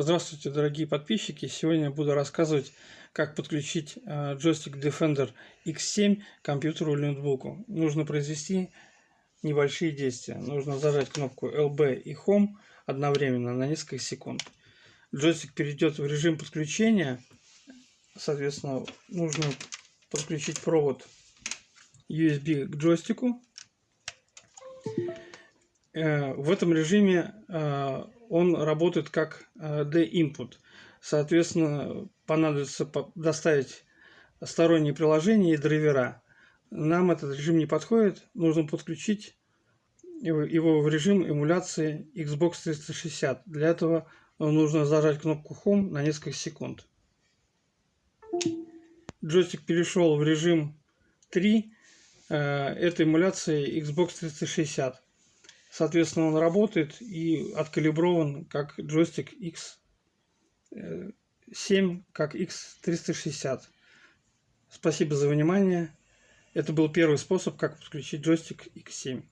Здравствуйте, дорогие подписчики! Сегодня я буду рассказывать, как подключить э, джойстик Defender X7 к компьютеру или ноутбуку. Нужно произвести небольшие действия. Нужно зажать кнопку LB и Home одновременно на несколько секунд. Джойстик перейдет в режим подключения. Соответственно, нужно подключить провод USB к джойстику. Э, в этом режиме э, он работает как э, D-input. Соответственно, понадобится доставить сторонние приложения и драйвера. Нам этот режим не подходит. Нужно подключить его в режим эмуляции Xbox 360. Для этого нужно зажать кнопку Home на несколько секунд. Джойстик перешел в режим 3. Это эмуляция Xbox 360. Соответственно, он работает и откалиброван как джойстик X7, как X360. Спасибо за внимание. Это был первый способ, как подключить джойстик X7.